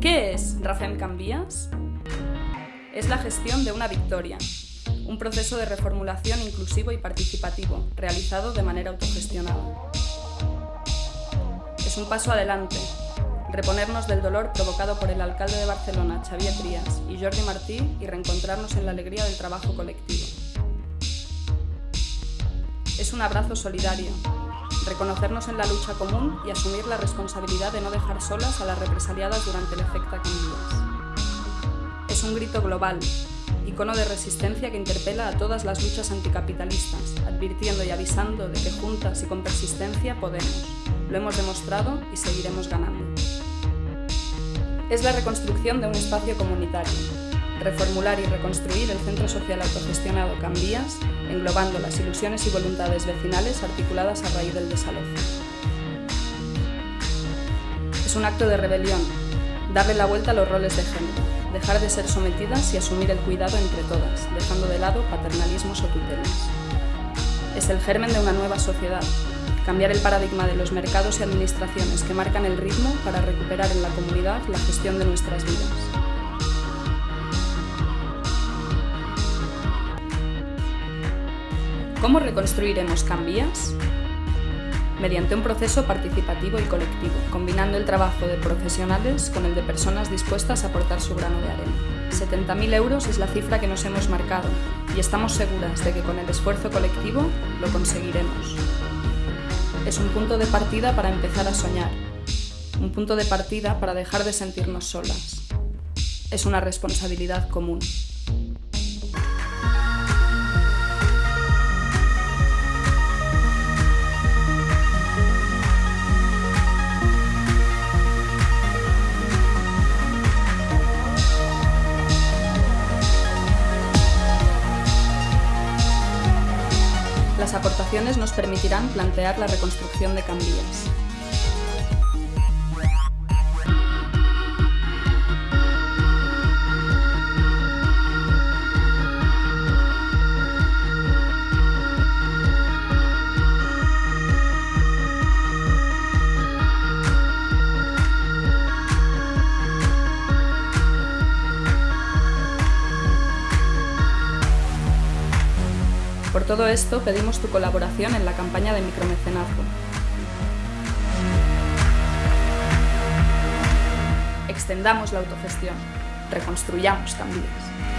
¿Qué es Rafem Cambias? Es la gestión de una victoria, un proceso de reformulación inclusivo y participativo, realizado de manera autogestionada. Es un paso adelante, reponernos del dolor provocado por el alcalde de Barcelona, Xavier Trias, y Jordi Martí, y reencontrarnos en la alegría del trabajo colectivo. Es un abrazo solidario, reconocernos en la lucha común y asumir la responsabilidad de no dejar solas a las represaliadas durante el efecto Cambias. Es un grito global, icono de resistencia que interpela a todas las luchas anticapitalistas, advirtiendo y avisando de que juntas y con persistencia podemos. Lo hemos demostrado y seguiremos ganando. Es la reconstrucción de un espacio comunitario, reformular y reconstruir el centro social autogestionado Cambías, englobando las ilusiones y voluntades vecinales articuladas a raíz del desalojo. Es un acto de rebelión, darle la vuelta a los roles de género, dejar de ser sometidas y asumir el cuidado entre todas, dejando de lado paternalismos o tutelas. Es el germen de una nueva sociedad, cambiar el paradigma de los mercados y administraciones que marcan el ritmo para recuperar en la comunidad la gestión de nuestras vidas. ¿Cómo reconstruiremos Cambias? Mediante un proceso participativo y colectivo, combinando el trabajo de profesionales con el de personas dispuestas a aportar su grano de arena. 70.000 euros es la cifra que nos hemos marcado y estamos seguras de que con el esfuerzo colectivo lo conseguiremos. Es un punto de partida para empezar a soñar, un punto de partida para dejar de sentirnos solas. Es una responsabilidad común. Las aportaciones nos permitirán plantear la reconstrucción de Cambias. Por todo esto, pedimos tu colaboración en la campaña de micromecenazgo. Extendamos la autogestión, reconstruyamos Cambias.